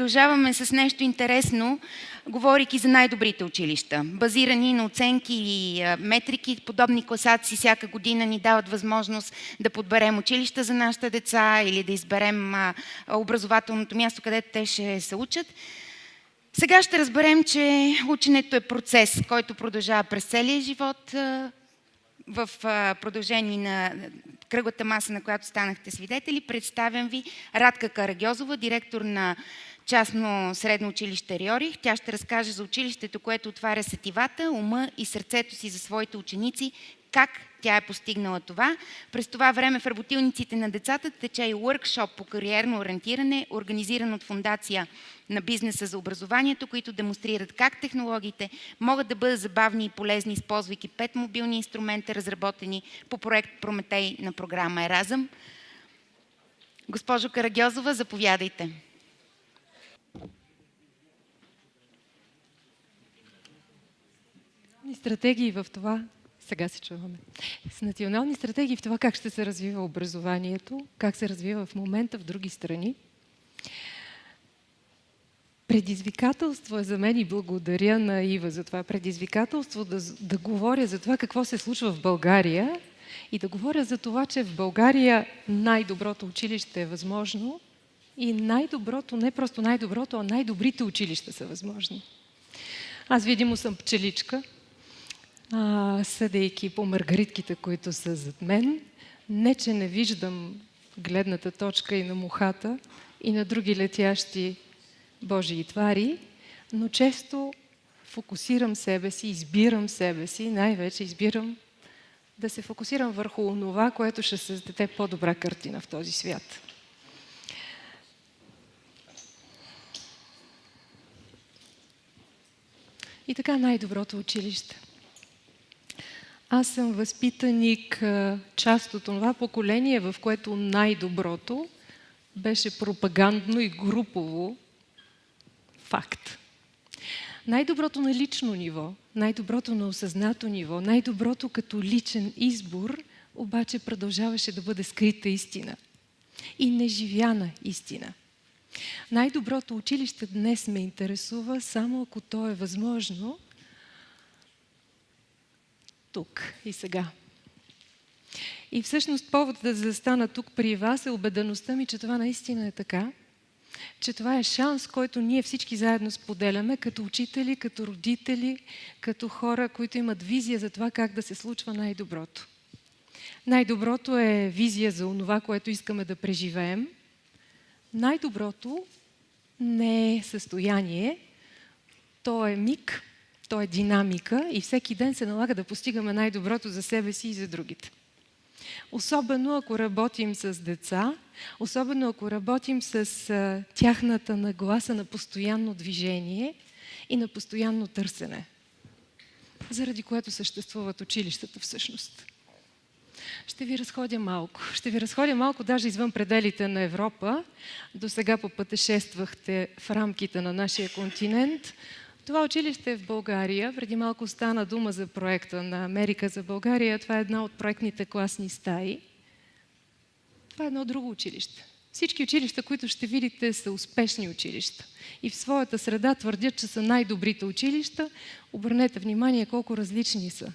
продължаваме с нещо интересно, говорейки за най-добрите училища. Базирани на оценки и метрики, подобни класации всяка година ни дават възможност да подберем училища за нашите деца или да изберем образователното място, където те ще се учат. Сега ще разберем, че ученето е процес, който продължава през целия живот в продължение на кръглата маса, на която станахте свидетели. Представям ви Радка Карагьозова, директор на частно средно училище Риорих. Тя ще разкаже за училището, което отваря сетивата, ума и сърцето си за своите ученици, как тя е постигнала това. През това време в работилниците на децата тече и workshop по кариерно ориентиране, организиран от Фундация на бизнеса за образованието, които демонстрират как технологиите могат да бъдат забавни и полезни, използвайки пет мобилни инструмента, разработени по проект Прометей на програма Еразъм. Госпожо Карагьозова, заповядайте. Стратегии в това, сега се чуваме, с национални стратегии в това как ще се развива образованието, как се развива в момента в други страни. Предизвикателство е за мен и благодаря на Ива за това предизвикателство да, да говоря за това какво се случва в България и да говоря за това, че в България най-доброто училище е възможно и най-доброто, не просто най-доброто, а най-добрите училища са възможни. Аз видимо съм пчеличка, а, съдейки по маргаритките, които са зад мен. Не, че не виждам гледната точка и на мухата, и на други летящи Божии твари, но често фокусирам себе си, избирам себе си, най-вече избирам да се фокусирам върху това, което ще създаде по-добра картина в този свят. И така най-доброто училище – аз съм възпитаник, част от това поколение, в което най-доброто беше пропагандно и групово факт. Най-доброто на лично ниво, най-доброто на осъзнато ниво, най-доброто като личен избор, обаче продължаваше да бъде скрита истина и неживяна истина. Най-доброто училище днес ме интересува само ако то е възможно – тук и сега. И всъщност поводът да застана тук при вас е убедеността ми, че това наистина е така, че това е шанс, който ние всички заедно споделяме, като учители, като родители, като хора, които имат визия за това как да се случва най-доброто. Най-доброто е визия за онова, което искаме да преживеем. Най-доброто не е състояние, то е миг, то е динамика и всеки ден се налага да постигаме най-доброто за себе си и за другите. Особено ако работим с деца, особено ако работим с тяхната нагласа на постоянно движение и на постоянно търсене, заради което съществуват училищата всъщност. Ще ви разходя малко. Ще ви разходя малко даже извън пределите на Европа. До сега попътешествахте в рамките на нашия континент, това училище в България. Преди малко стана дума за проекта на Америка за България. Това е една от проектните класни стаи. Това е едно друго училище. Всички училища, които ще видите, са успешни училища. И в своята среда твърдят, че са най-добрите училища. Обърнете внимание колко различни са.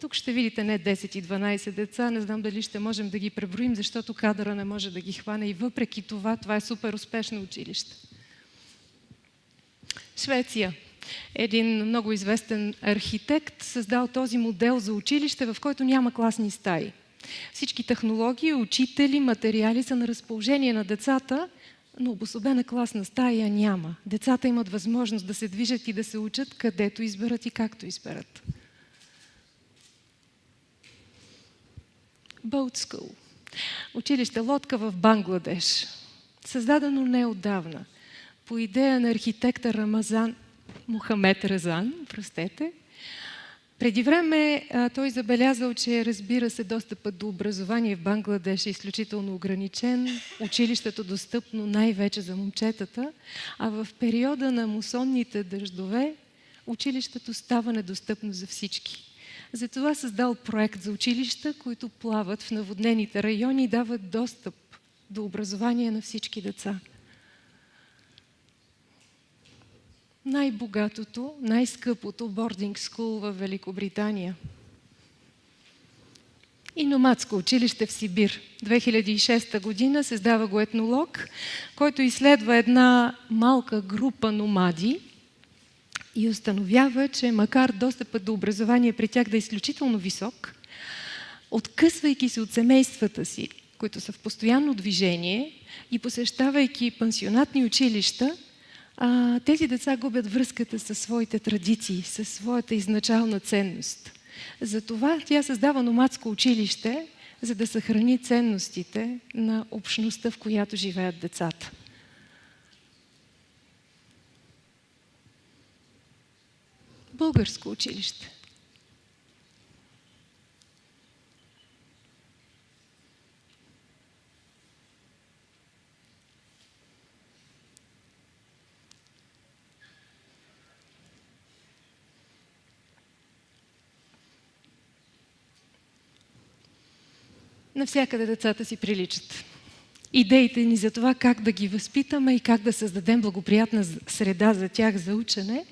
Тук ще видите не 10 и 12 деца, не знам дали ще можем да ги преброим, защото кадъра не може да ги хване и въпреки това, това е супер успешно училище. Швеция един много известен архитект създал този модел за училище, в който няма класни стаи. Всички технологии, учители, материали са на разположение на децата, но обособена класна стая няма. Децата имат възможност да се движат и да се учат където изберат и както изберат. Boat School. Училище лодка в Бангладеш. Създадено неодавна по идея на архитекта Рамазан Мухамед Разан, простете. Преди време той забелязал, че разбира се достъпът до образование в Бангладеш е изключително ограничен, училището достъпно най-вече за момчетата, а в периода на мусонните дъждове училището става недостъпно за всички. Затова създал проект за училища, които плават в наводнените райони и дават достъп до образование на всички деца. Най-богатото, най-скъпото бординг скул в Великобритания. И номадско училище в Сибир. 2006 година създава го етнолог, който изследва една малка група номади и установява, че макар достъпът до образование при тях да е изключително висок, откъсвайки се от семействата си, които са в постоянно движение и посещавайки пансионатни училища, а, тези деца губят връзката със своите традиции, със своята изначална ценност. Затова тя създава номадско училище, за да съхрани ценностите на общността, в която живеят децата. Българско училище. Навсякъде децата си приличат. Идеите ни за това как да ги възпитаме и как да създадем благоприятна среда за тях за учене,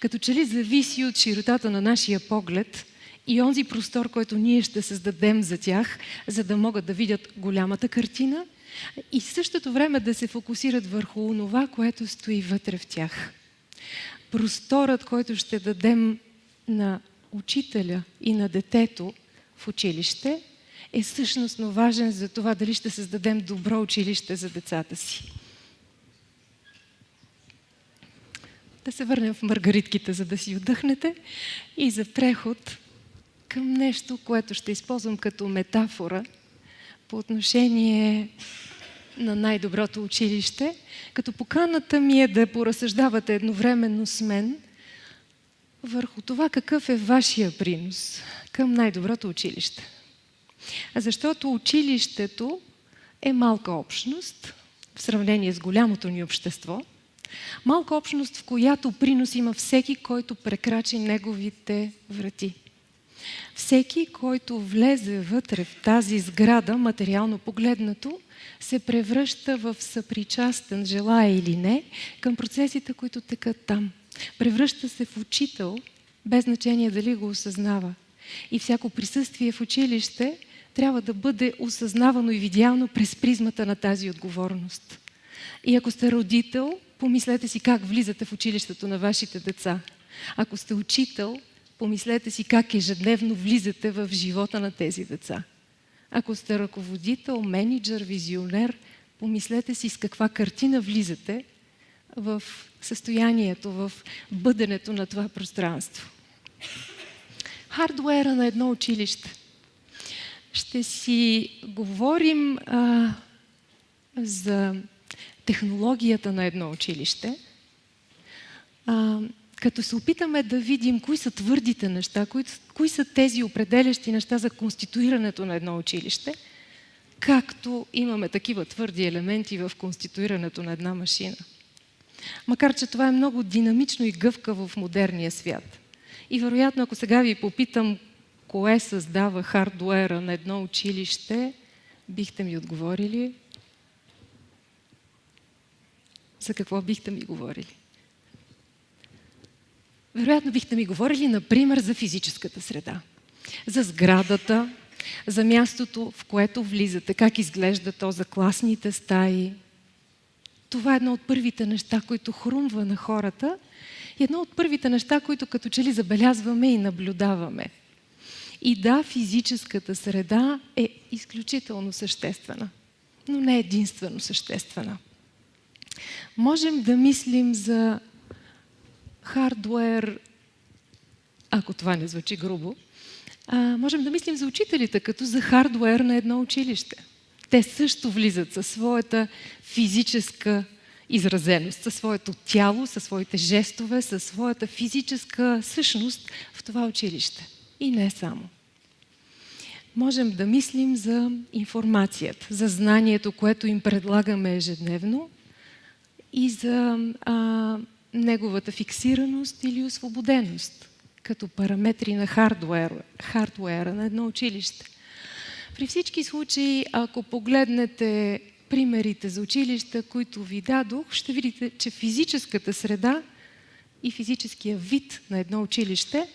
като че ли зависи от широтата на нашия поглед и онзи простор, който ние ще създадем за тях, за да могат да видят голямата картина и в същото време да се фокусират върху това, което стои вътре в тях. Просторът, който ще дадем на учителя и на детето в училище, е същностно важен за това дали ще създадем добро училище за децата си. Да се върнем в маргаритките, за да си отдъхнете и за преход към нещо, което ще използвам като метафора по отношение на най-доброто училище, като поканата ми е да поразсъждавате едновременно с мен върху това какъв е вашия принос към най-доброто училище. Защото училището е малка общност в сравнение с голямото ни общество. Малка общност, в която принос има всеки, който прекрачи неговите врати. Всеки, който влезе вътре в тази сграда, материално погледнато, се превръща в съпричастен, желая или не, към процесите, които текат там. Превръща се в учител, без значение дали го осъзнава. И всяко присъствие в училище трябва да бъде осъзнавано и видяно през призмата на тази отговорност. И ако сте родител, помислете си как влизате в училището на вашите деца. Ако сте учител, помислете си как ежедневно влизате в живота на тези деца. Ако сте ръководител, менеджер, визионер, помислете си с каква картина влизате в състоянието, в бъденето на това пространство. Хардуера на едно училище ще си говорим а, за технологията на едно училище, а, като се опитаме да видим кои са твърдите неща, кои, кои са тези определящи неща за конституирането на едно училище, както имаме такива твърди елементи в конституирането на една машина. Макар, че това е много динамично и гъвкаво в модерния свят. И вероятно, ако сега ви попитам кое създава хардуера на едно училище, бихте ми отговорили? За какво бихте ми говорили? Вероятно бихте ми говорили, например, за физическата среда, за сградата, за мястото, в което влизате, как изглежда то за класните стаи. Това е едно от първите неща, които хрумва на хората и едно от първите неща, които като че ли забелязваме и наблюдаваме – и да, физическата среда е изключително съществена, но не единствено съществена. Можем да мислим за хардуер, ако това не звучи грубо, а, можем да мислим за учителите като за хардуер на едно училище. Те също влизат със своята физическа изразеност, със своето тяло, със своите жестове, със своята физическа същност в това училище. И не само. Можем да мислим за информацията, за знанието, което им предлагаме ежедневно и за а, неговата фиксираност или освободеност като параметри на хардуера, хардуера на едно училище. При всички случаи, ако погледнете примерите за училища, които ви дадох, ще видите, че физическата среда и физическия вид на едно училище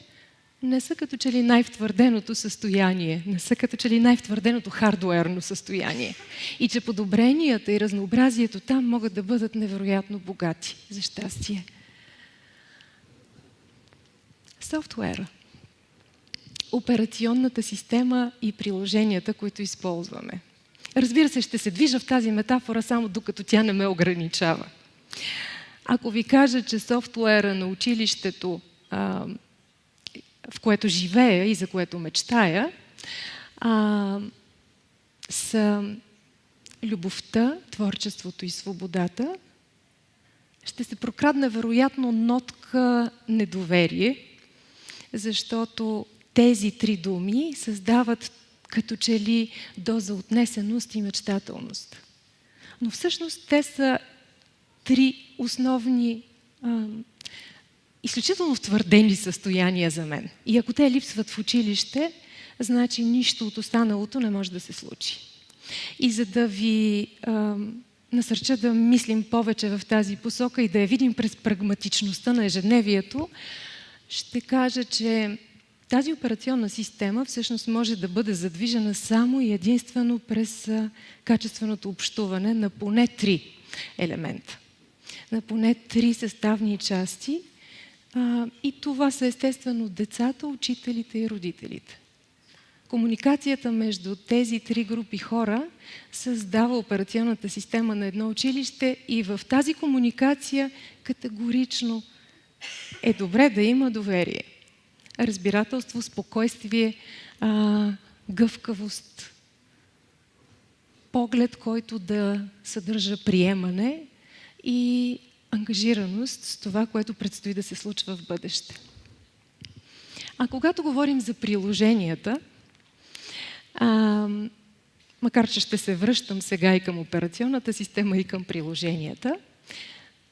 не са като че ли най-втвърденото състояние, не са като че ли най-втвърденото хардуерно състояние. И че подобренията и разнообразието там могат да бъдат невероятно богати, за щастие. Софтуера. Операционната система и приложенията, които използваме. Разбира се, ще се движа в тази метафора само докато тя не ме ограничава. Ако ви кажа, че софтуера на училището, в което живея и за което мечтая, а, са любовта, творчеството и свободата, ще се прокрадне вероятно нотка недоверие, защото тези три думи създават като че ли доза отнесеност и мечтателност. Но всъщност те са три основни, а, изключително втвърдени състояния за мен. И ако те липсват в училище, значи нищо от останалото не може да се случи. И за да ви а, насърча да мислим повече в тази посока и да я видим през прагматичността на ежедневието, ще кажа, че тази операционна система всъщност може да бъде задвижена само и единствено през качественото общуване на поне три елемента. На поне три съставни части. И това са естествено децата, учителите и родителите. Комуникацията между тези три групи хора създава операционната система на едно училище и в тази комуникация категорично е добре да има доверие разбирателство, спокойствие, а, гъвкавост, поглед, който да съдържа приемане и ангажираност с това, което предстои да се случва в бъдеще. А когато говорим за приложенията, а, макар че ще се връщам сега и към операционната система и към приложенията,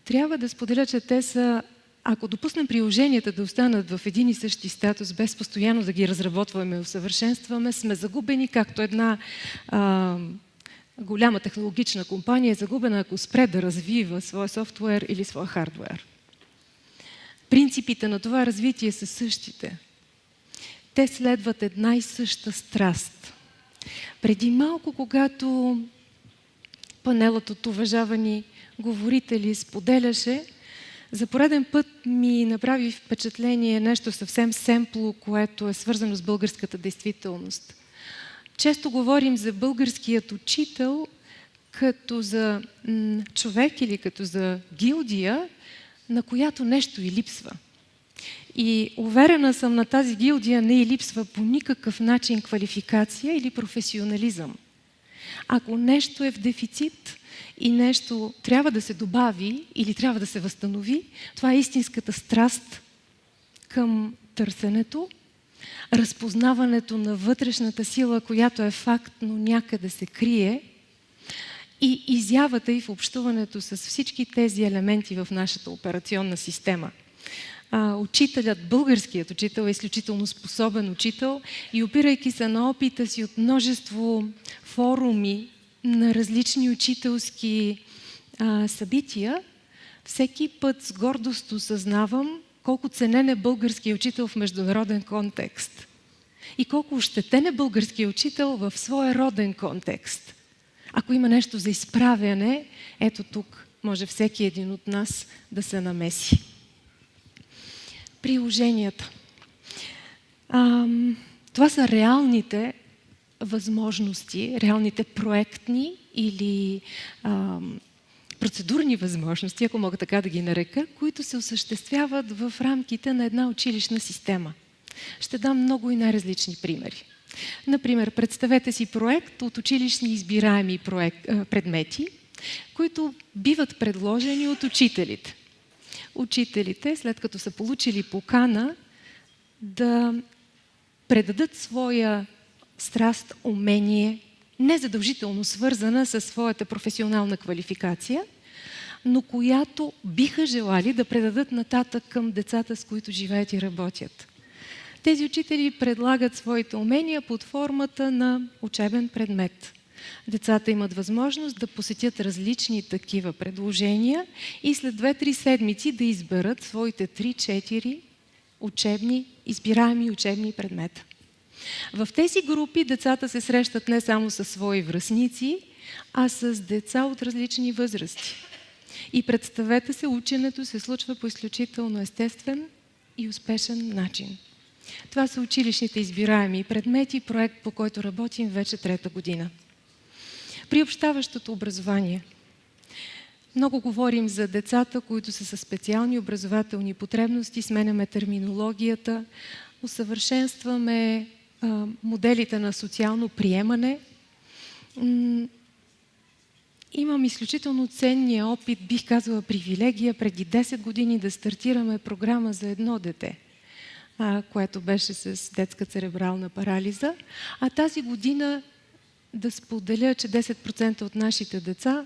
трябва да споделя, че те са ако допуснем приложенията да останат в един и същи статус, без постоянно да ги разработваме и усъвършенстваме, сме загубени, както една а, голяма технологична компания е загубена, ако спре да развива своя софтуер или своя хардуер. Принципите на това развитие са същите. Те следват една и съща страст. Преди малко, когато панелът от уважавани говорители споделяше, за пореден път ми направи впечатление нещо съвсем семпло, което е свързано с българската действителност. Често говорим за българският учител като за човек или като за гилдия, на която нещо и липсва. И уверена съм на тази гилдия не и липсва по никакъв начин квалификация или професионализъм. Ако нещо е в дефицит, и нещо трябва да се добави или трябва да се възстанови, това е истинската страст към търсенето, разпознаването на вътрешната сила, която е факт, но някъде се крие, и изявата и в общуването с всички тези елементи в нашата операционна система. А, учителят, българският учител е изключително способен учител и опирайки се на опита си от множество форуми на различни учителски а, събития, всеки път с гордост осъзнавам колко ценен е българския учител в международен контекст и колко ощетен е българския учител в своя роден контекст. Ако има нещо за изправяне, ето тук може всеки един от нас да се намеси. Приложенията. Ам, това са реалните възможности, реалните проектни или а, процедурни възможности, ако мога така да ги нарека, които се осъществяват в рамките на една училищна система. Ще дам много и най-различни примери. Например, представете си проект от училищни избираеми проект, предмети, които биват предложени от учителите. Учителите, след като са получили покана да предадат своя страст, умение, незадължително свързана с своята професионална квалификация, но която биха желали да предадат нататък към децата, с които живеят и работят. Тези учители предлагат своите умения под формата на учебен предмет. Децата имат възможност да посетят различни такива предложения и след 2-3 седмици да изберат своите 3-4 учебни, избираеми учебни предмета. В тези групи децата се срещат не само с свои връзници, а с деца от различни възрасти. И представете се, ученето се случва по изключително естествен и успешен начин. Това са училищните избираеми предмети, проект по който работим вече трета година. Приобщаващото образование. Много говорим за децата, които са със специални образователни потребности, сменяме терминологията, усъвършенстваме моделите на социално приемане. Имам изключително ценния опит, бих казала привилегия, преди 10 години да стартираме програма за едно дете, което беше с детска церебрална парализа. А тази година да споделя, че 10% от нашите деца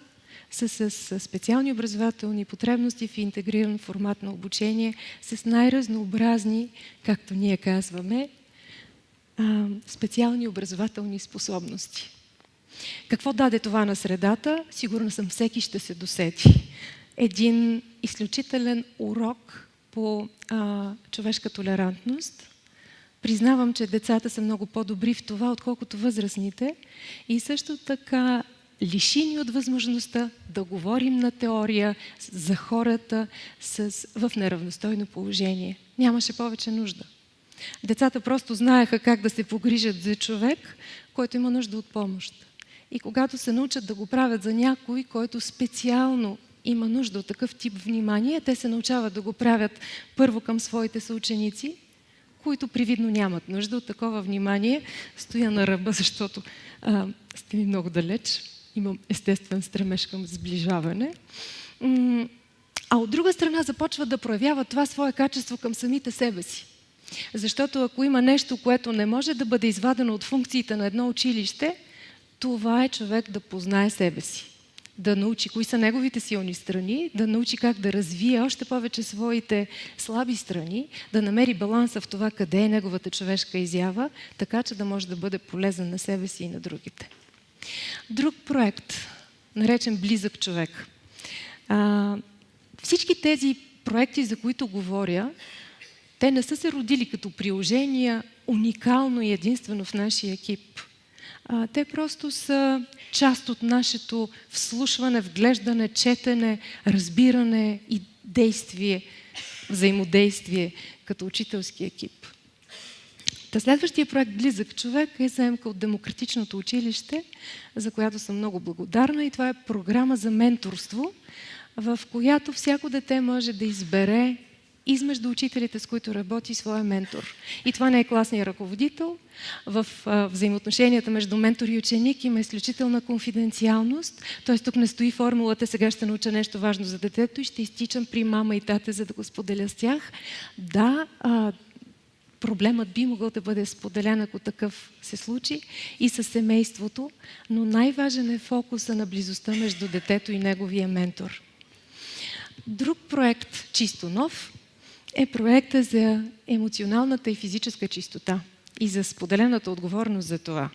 са с специални образователни потребности в интегриран формат на обучение, с най-разнообразни, както ние казваме, специални образователни способности. Какво даде това на средата? Сигурно съм всеки ще се досети. Един изключителен урок по а, човешка толерантност. Признавам, че децата са много по-добри в това, отколкото възрастните. И също така лишини от възможността да говорим на теория за хората с, в неравностойно положение. Нямаше повече нужда. Децата просто знаеха как да се погрижат за човек, който има нужда от помощ. И когато се научат да го правят за някой, който специално има нужда от такъв тип внимание, те се научават да го правят първо към своите съученици, които привидно нямат нужда от такова внимание. Стоя на ръба, защото а, сте ми много далеч. Имам естествен стремеж към сближаване. А от друга страна започват да проявяват това свое качество към самите себе си. Защото ако има нещо, което не може да бъде извадено от функциите на едно училище, това е човек да познае себе си. Да научи кои са неговите силни страни, да научи как да развие още повече своите слаби страни, да намери баланса в това къде е неговата човешка изява, така че да може да бъде полезен на себе си и на другите. Друг проект, наречен Близък човек. А, всички тези проекти, за които говоря, те не са се родили като приложения уникално и единствено в нашия екип. А, те просто са част от нашето вслушване, вглеждане, четене, разбиране и действие, взаимодействие като учителски екип. Та следващия проект Близък човек е заемка от Демократичното училище, за която съм много благодарна и това е програма за менторство, в която всяко дете може да избере измежду учителите, с които работи своя ментор. И това не е класния ръководител. В взаимоотношенията между ментор и ученик има изключителна конфиденциалност. Т.е. тук не стои формулата, сега ще науча нещо важно за детето и ще изтичам при мама и тате, за да го споделя с тях. Да, проблемът би могъл да бъде споделен, ако такъв се случи, и със семейството, но най-важен е фокуса на близостта между детето и неговия ментор. Друг проект, чисто нов, е проекта за емоционалната и физическа чистота и за споделената отговорност за това.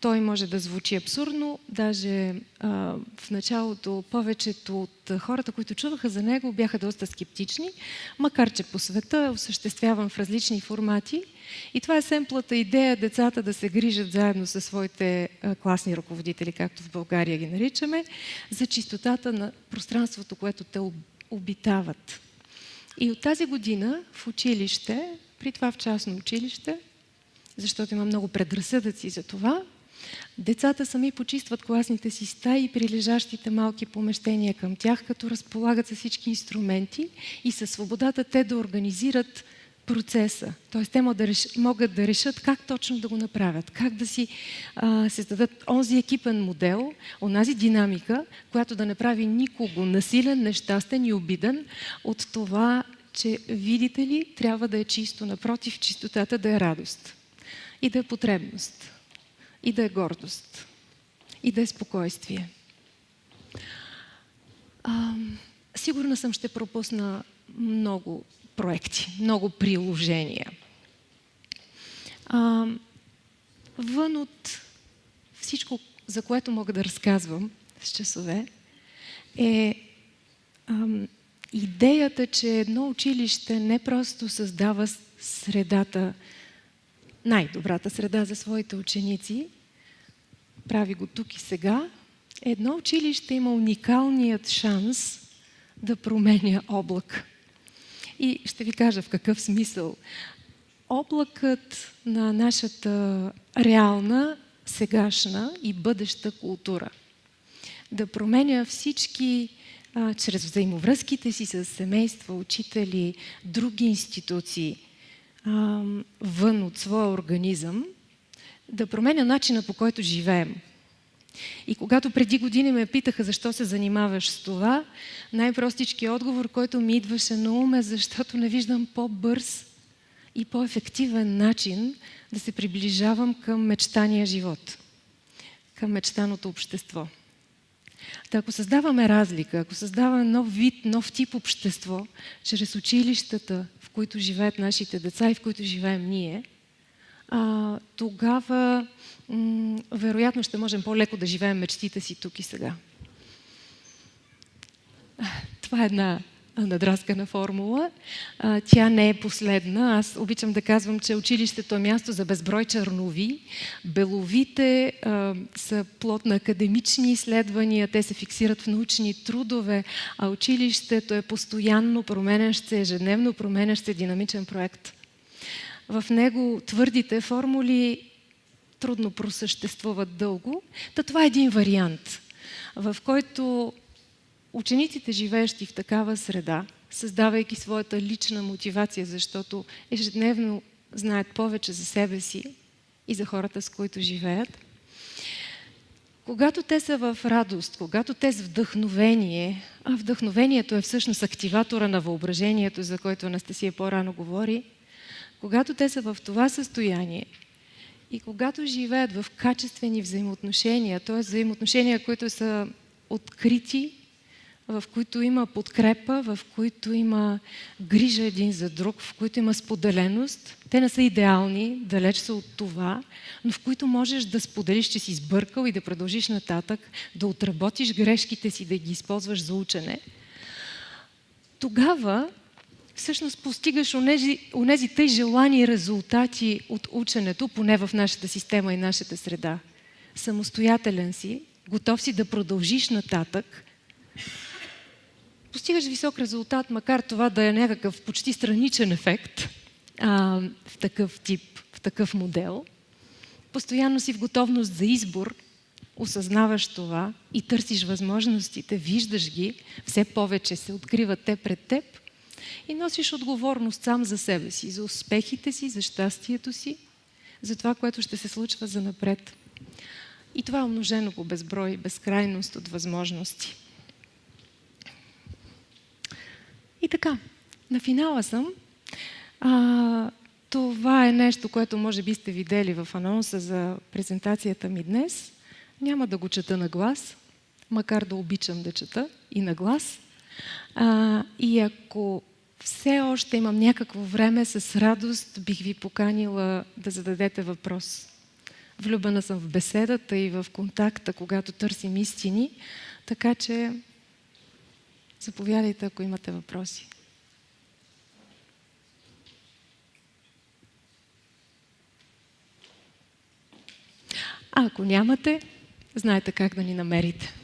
Той може да звучи абсурдно, даже а, в началото повечето от хората, които чуваха за него, бяха доста скептични, макар че по света е осъществявам в различни формати. И това е семплата идея децата да се грижат заедно със своите а, класни ръководители, както в България ги наричаме, за чистотата на пространството, което те обитават. И от тази година в училище, при това в частно училище, защото има много предразсъдъци за това, децата сами почистват класните си стаи и прилежащите малки помещения към тях, като разполагат с всички инструменти и със свободата те да организират процеса. Т.е. те могат да, реш... могат да решат как точно да го направят, как да си а, създадат онзи екипен модел, онази динамика, която да направи никого насилен, нещастен и обиден от това, че, видите ли, трябва да е чисто. Напротив, чистотата да е радост. И да е потребност. И да е гордост. И да е спокойствие. А, сигурна съм, ще пропусна много проекти, много приложения. А, вън от всичко, за което мога да разказвам с часове, е ам, идеята, че едно училище не просто създава средата, най-добрата среда за своите ученици, прави го тук и сега, едно училище има уникалният шанс да променя облак. И ще ви кажа в какъв смисъл. Облакът на нашата реална, сегашна и бъдеща култура. Да променя всички а, чрез взаимовръзките си с семейства, учители, други институции, а, вън от своя организъм, да променя начина по който живеем. И когато преди години ме питаха защо се занимаваш с това, най-простичкият отговор, който ми идваше на ум е защото не виждам по-бърз и по-ефективен начин да се приближавам към мечтания живот, към мечтаното общество. Та ако създаваме разлика, ако създаваме нов вид, нов тип общество, чрез училищата, в които живеят нашите деца и в които живеем ние, а, тогава вероятно ще можем по-леко да живеем мечтите си тук и сега. Това е една надраскана формула. А, тя не е последна. Аз обичам да казвам, че училището е място за безброй чернови. Беловите а, са плод на академични изследвания, те се фиксират в научни трудове, а училището е постоянно променящ се, ежедневно променящ се динамичен проект. В него твърдите формули трудно просъществуват дълго. Та това е един вариант, в който учениците, живеещи в такава среда, създавайки своята лична мотивация, защото ежедневно знаят повече за себе си и за хората, с които живеят, когато те са в радост, когато те са вдъхновение, а вдъхновението е всъщност активатора на въображението, за който Анастасия по-рано говори, когато те са в това състояние и когато живеят в качествени взаимоотношения, т.е. взаимоотношения, които са открити, в които има подкрепа, в които има грижа един за друг, в които има споделеност. Те не са идеални, далеч са от това, но в които можеш да споделиш, че си сбъркал и да продължиш нататък, да отработиш грешките си, да ги използваш за учене. Тогава всъщност постигаш онези, онези тъй желани резултати от ученето, поне в нашата система и нашата среда. Самостоятелен си, готов си да продължиш нататък, постигаш висок резултат, макар това да е някакъв почти страничен ефект а, в такъв тип, в такъв модел. Постоянно си в готовност за избор, осъзнаваш това и търсиш възможностите, виждаш ги, все повече се откриват те пред теб и носиш отговорност сам за себе си, за успехите си, за щастието си, за това, което ще се случва за напред. И това е умножено по безброй, безкрайност от възможности. И така, на финала съм. А, това е нещо, което може би сте видели в анонса за презентацията ми днес. Няма да го чета на глас, макар да обичам да чета и на глас. А, и ако все още имам някакво време, с радост бих ви поканила да зададете въпрос. Влюбена съм в беседата и в контакта, когато търсим истини, така че заповядайте, ако имате въпроси. А ако нямате, знаете как да ни намерите.